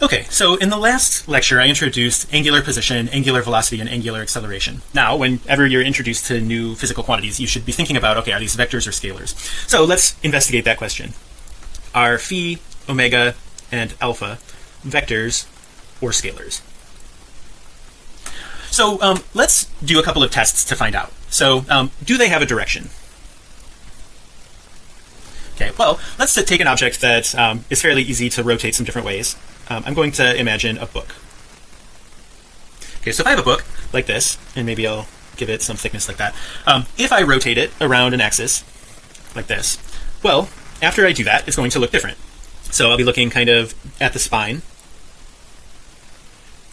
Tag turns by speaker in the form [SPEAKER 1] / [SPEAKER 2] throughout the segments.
[SPEAKER 1] Okay, so in the last lecture, I introduced angular position, angular velocity, and angular acceleration. Now, whenever you're introduced to new physical quantities, you should be thinking about, okay, are these vectors or scalars? So let's investigate that question. Are phi, omega, and alpha vectors or scalars? So um, let's do a couple of tests to find out. So um, do they have a direction? Okay, well, let's take an object that um, is fairly easy to rotate some different ways um, I'm going to imagine a book. Okay so if I have a book like this and maybe I'll give it some thickness like that um, if I rotate it around an axis like this well after I do that it's going to look different. So I'll be looking kind of at the spine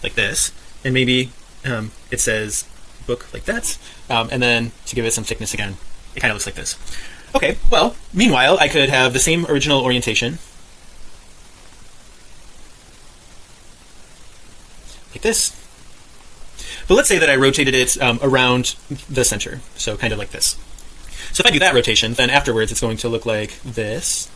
[SPEAKER 1] like this and maybe um, it says book like that um, and then to give it some thickness again it kind of looks like this. Okay well meanwhile I could have the same original orientation like this. But let's say that I rotated it um, around the center so kind of like this. So if I do that rotation then afterwards it's going to look like this.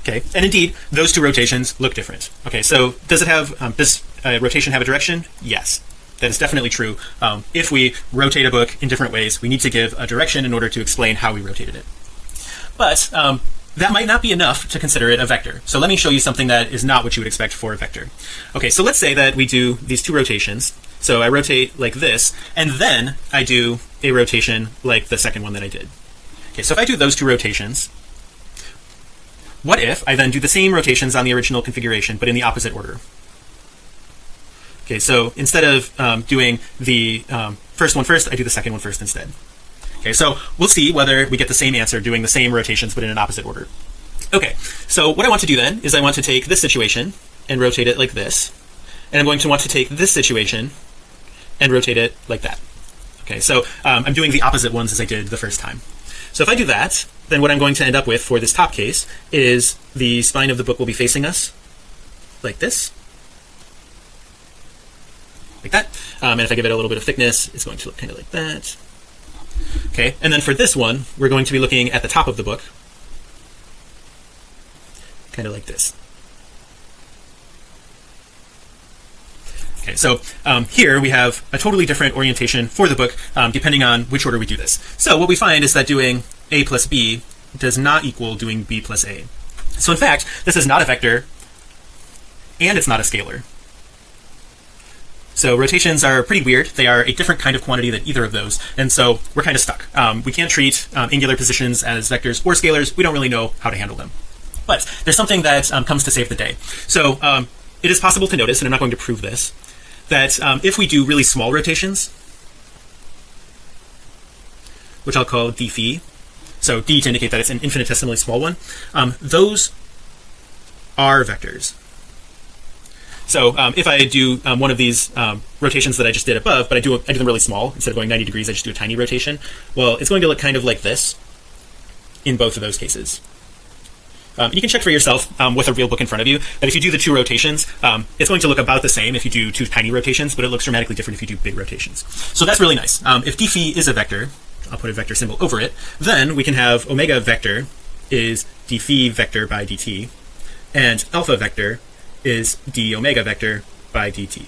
[SPEAKER 1] Okay and indeed those two rotations look different. Okay so does it have um, this uh, rotation have a direction? Yes. That is definitely true. Um, if we rotate a book in different ways we need to give a direction in order to explain how we rotated it but um, that might not be enough to consider it a vector. So let me show you something that is not what you would expect for a vector. Okay so let's say that we do these two rotations. So I rotate like this and then I do a rotation like the second one that I did. Okay so if I do those two rotations what if I then do the same rotations on the original configuration but in the opposite order? Okay so instead of um, doing the um, first one first I do the second one first instead okay so we'll see whether we get the same answer doing the same rotations but in an opposite order. Okay so what I want to do then is I want to take this situation and rotate it like this and I'm going to want to take this situation and rotate it like that. Okay so um, I'm doing the opposite ones as I did the first time. So if I do that then what I'm going to end up with for this top case is the spine of the book will be facing us like this. Like that. Um, and if I give it a little bit of thickness it's going to look kind of like that okay and then for this one we're going to be looking at the top of the book. Kind of like this. Okay so um, here we have a totally different orientation for the book um, depending on which order we do this. So what we find is that doing a plus b does not equal doing b plus a. So in fact this is not a vector and it's not a scalar so rotations are pretty weird. They are a different kind of quantity than either of those. And so we're kind of stuck. Um, we can't treat um, angular positions as vectors or scalars. We don't really know how to handle them. But there's something that um, comes to save the day. So um, it is possible to notice and I'm not going to prove this that um, if we do really small rotations which I'll call d phi so d to indicate that it's an infinitesimally small one those are vectors so um, if I do um, one of these um, rotations that I just did above but I do I do them really small instead of going 90 degrees I just do a tiny rotation well it's going to look kind of like this in both of those cases. Um, you can check for yourself um, with a real book in front of you that if you do the two rotations um, it's going to look about the same if you do two tiny rotations but it looks dramatically different if you do big rotations. So that's really nice. If d phi is a vector I'll put a vector symbol over it then we can have omega vector is d phi vector by dt and alpha vector is d omega vector by dt.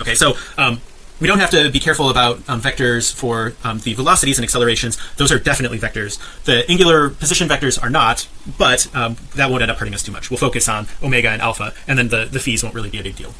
[SPEAKER 1] Okay so um, we don't have to be careful about um, vectors for um, the velocities and accelerations. Those are definitely vectors. The angular position vectors are not but um, that won't end up hurting us too much. We'll focus on omega and alpha and then the the phis won't really be a big deal